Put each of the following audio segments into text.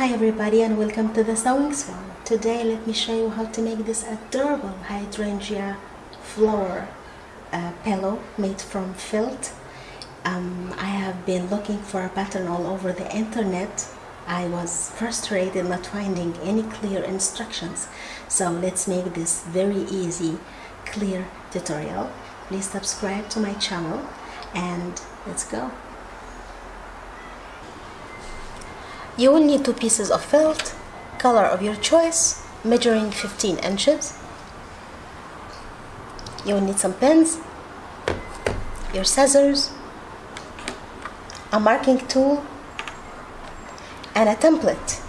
Hi everybody and welcome to the Sewing Swan. Today let me show you how to make this adorable hydrangea flower uh, pillow made from felt. Um, I have been looking for a pattern all over the internet. I was frustrated not finding any clear instructions. So let's make this very easy, clear tutorial. Please subscribe to my channel and let's go. You will need two pieces of felt, color of your choice, measuring 15 inches. You will need some pins, your scissors, a marking tool, and a template.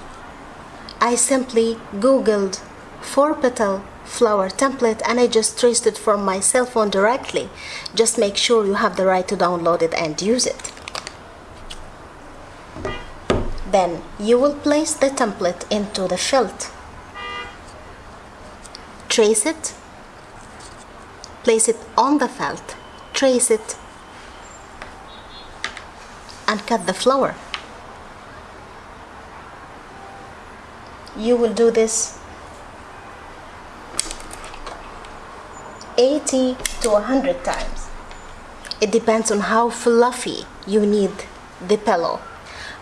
I simply googled four petal flower template and I just traced it from my cell phone directly. Just make sure you have the right to download it and use it. Then you will place the template into the felt. Trace it, place it on the felt, trace it, and cut the flower. You will do this 80 to 100 times. It depends on how fluffy you need the pillow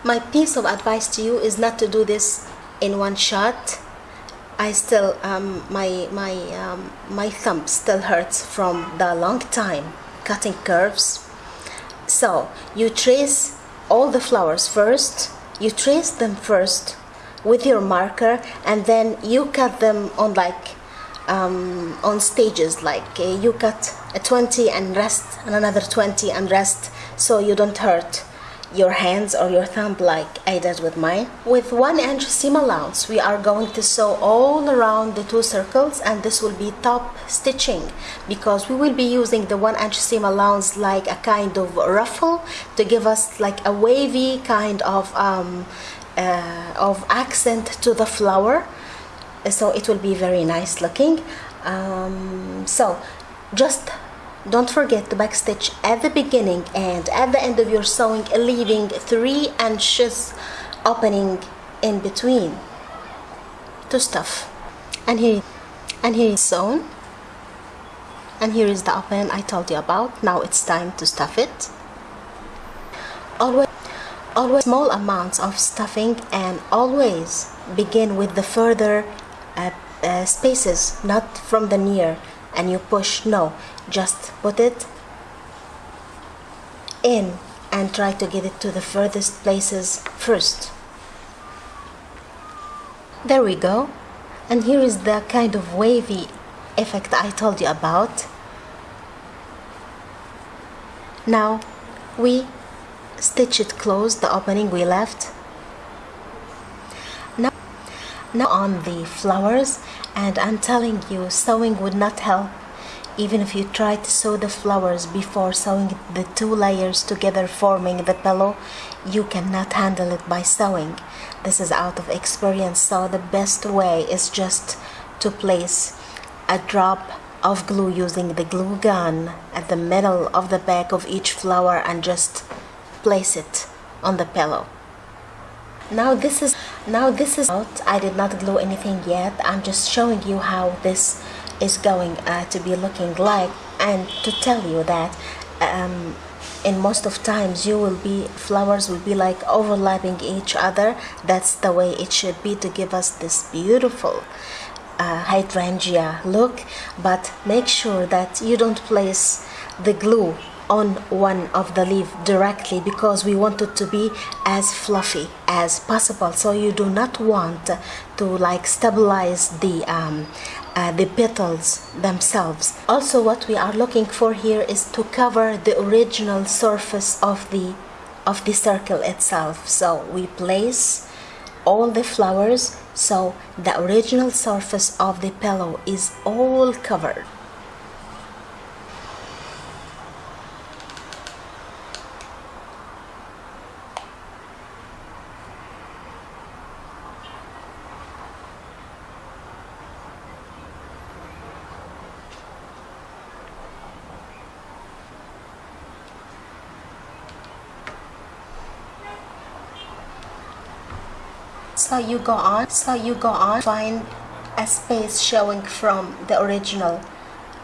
my piece of advice to you is not to do this in one shot. I still um, my my um, my thumb still hurts from the long time cutting curves. So you trace all the flowers first. You trace them first with your marker and then you cut them on like um, on stages like uh, you cut a 20 and rest and another 20 and rest so you don't hurt your hands or your thumb like I did with mine. With one inch seam allowance, we are going to sew all around the two circles and this will be top stitching because we will be using the one inch seam allowance like a kind of ruffle to give us like a wavy kind of um, uh, of accent to the flower so it will be very nice looking um, so just don't forget to backstitch at the beginning and at the end of your sewing leaving 3 inches opening in between. To stuff. And here and here is sewn. And here is the opening I told you about. Now it's time to stuff it. Always always small amounts of stuffing and always begin with the further uh, uh, spaces not from the near and you push no just put it in and try to get it to the furthest places first. There we go. And here is the kind of wavy effect I told you about. Now we stitch it closed the opening we left now on the flowers and I'm telling you sewing would not help. Even if you try to sew the flowers before sewing the two layers together forming the pillow you cannot handle it by sewing this is out of experience so the best way is just to place a drop of glue using the glue gun at the middle of the back of each flower and just place it on the pillow now this is now this is out. I did not glue anything yet. I'm just showing you how this is going uh, to be looking like and to tell you that um, in most of times you will be flowers will be like overlapping each other. That's the way it should be to give us this beautiful uh, hydrangea look. But make sure that you don't place the glue on one of the leaf directly because we want it to be as fluffy as possible. So you do not want to like stabilize the um, uh, the petals themselves. Also what we are looking for here is to cover the original surface of the of the circle itself. So we place all the flowers so the original surface of the pillow is all covered so you go on so you go on. Find a space showing from the original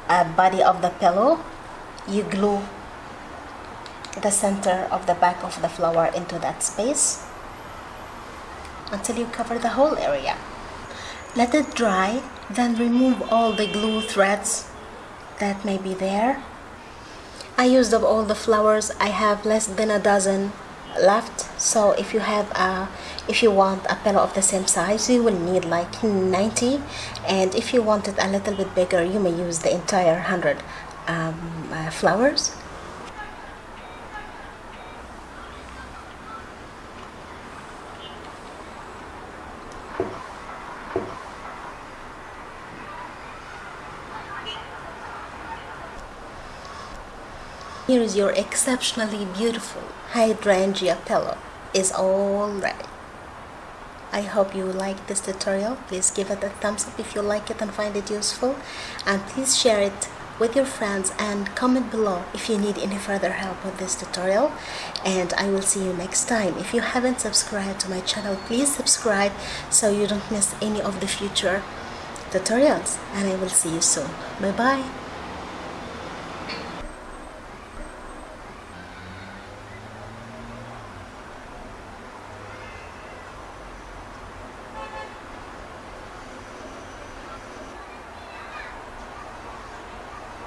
uh, body of the pillow. You glue the center of the back of the flower into that space until you cover the whole area. Let it dry then remove all the glue threads that may be there. I used up all the flowers I have less than a dozen left. So if you have a if you want a pillow of the same size you will need like 90 and if you want it a little bit bigger you may use the entire 100 um, uh, flowers Here is your exceptionally beautiful hydrangea pillow It's all ready. I hope you like this tutorial. Please give it a thumbs up if you like it and find it useful. And please share it with your friends and comment below if you need any further help with this tutorial. And I will see you next time. If you haven't subscribed to my channel, please subscribe so you don't miss any of the future tutorials. And I will see you soon. Bye-bye.